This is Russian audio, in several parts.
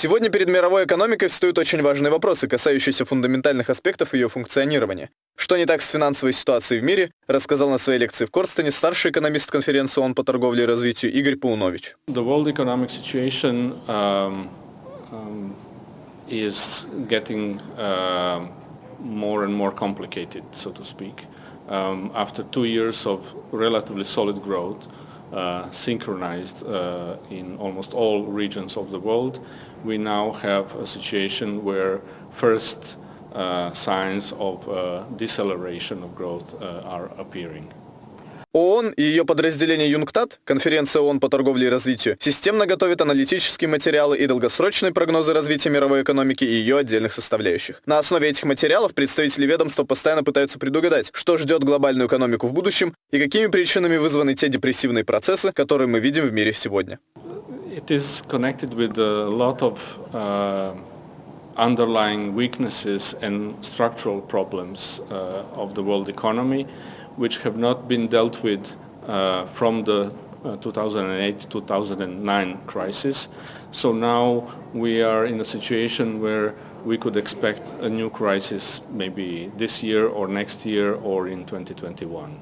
Сегодня перед мировой экономикой встают очень важные вопросы, касающиеся фундаментальных аспектов ее функционирования. Что не так с финансовой ситуацией в мире, рассказал на своей лекции в Корстене старший экономист конференции ООН по торговле и развитию Игорь Паунович. The world economic situation um, um, is getting uh, more and more complicated, so to speak. Um, after two years of relatively solid growth, uh, synchronized uh, in almost all regions of the world. We now have a situation where first uh, signs of uh, deceleration of growth uh, are appearing. ООН и ее подразделение ЮНКТАД, конференция ООН по торговле и развитию, системно готовит аналитические материалы и долгосрочные прогнозы развития мировой экономики и ее отдельных составляющих. На основе этих материалов представители ведомства постоянно пытаются предугадать, что ждет глобальную экономику в будущем и какими причинами вызваны те депрессивные процессы, которые мы видим в мире сегодня. It is connected with a lot of uh, underlying weaknesses and structural problems uh, of the world economy. which have not been dealt with uh, from the 2008-2009 uh, crisis. So now we are in a situation where we could expect a new crisis maybe this year or next year or in 2021.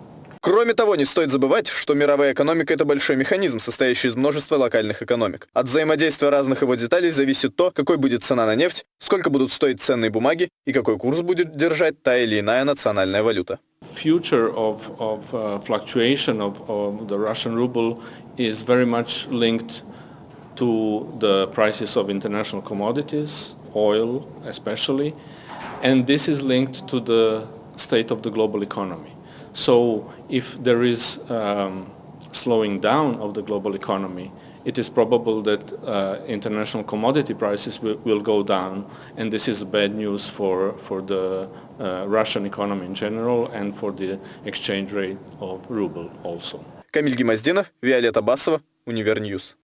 Кроме того, не стоит забывать, что мировая экономика – это большой механизм, состоящий из множества локальных экономик. От взаимодействия разных его деталей зависит то, какой будет цена на нефть, сколько будут стоить ценные бумаги и какой курс будет держать та или иная национальная валюта. Future of, of uh, fluctuation of, of the Russian ruble is very much linked to the prices of international commodities, oil especially, and this is linked to the state of the global economy. So if there is um, slowing down of the global economy, it is probable that uh, international commodity prices will, will, go down, and this is bad news for, for the uh, Russian economy in general and for the exchange rate of ruble also. Камиль Гимаздинов, Виолетта Басова, Универньюз.